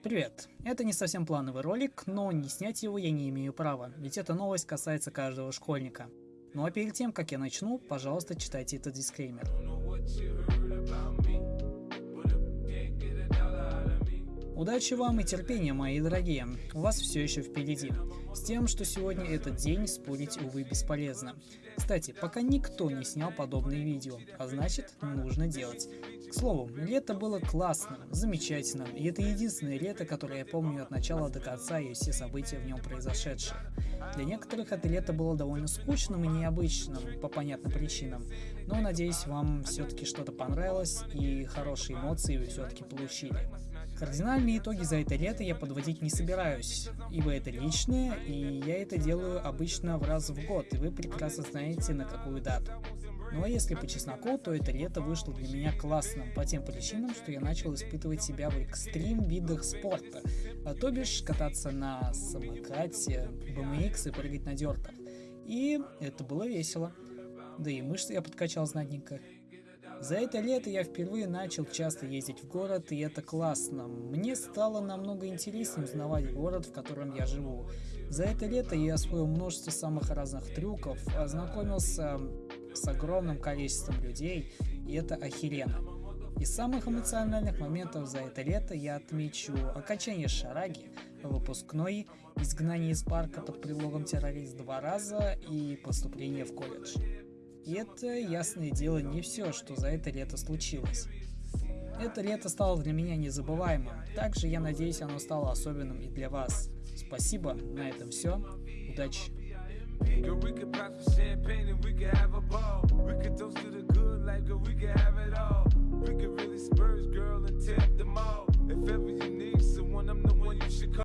Привет! Это не совсем плановый ролик, но не снять его я не имею права, ведь эта новость касается каждого школьника. Ну а перед тем, как я начну, пожалуйста, читайте этот дисклеймер. Удачи вам и терпения, мои дорогие, у вас все еще впереди. С тем, что сегодня этот день, спорить, увы, бесполезно. Кстати, пока никто не снял подобные видео, а значит, нужно делать. К слову, лето было классным, замечательным, и это единственное лето, которое я помню от начала до конца и все события в нем произошедшие. Для некоторых это лето было довольно скучным и необычным, по понятным причинам, но надеюсь вам все-таки что-то понравилось и хорошие эмоции вы все-таки получили. Кардинальные итоги за это лето я подводить не собираюсь, ибо это личное, и я это делаю обычно в раз в год, и вы прекрасно знаете на какую дату. Ну а если по чесноку, то это лето вышло для меня классным по тем причинам, что я начал испытывать себя в экстрим видах спорта, а то бишь кататься на самокате, BMX и прыгать на дертах. И это было весело. Да и мышцы я подкачал знатненько. За это лето я впервые начал часто ездить в город, и это классно. Мне стало намного интереснее узнавать город, в котором я живу. За это лето я освоил множество самых разных трюков, ознакомился с огромным количеством людей, и это охеренно. Из самых эмоциональных моментов за это лето я отмечу окончание шараги, выпускной, изгнание из парка под предлогом террорист два раза и поступление в колледж. Это, ясное дело, не все, что за это лето случилось. Это лето стало для меня незабываемым. Также я надеюсь, оно стало особенным и для вас. Спасибо, на этом все. Удачи!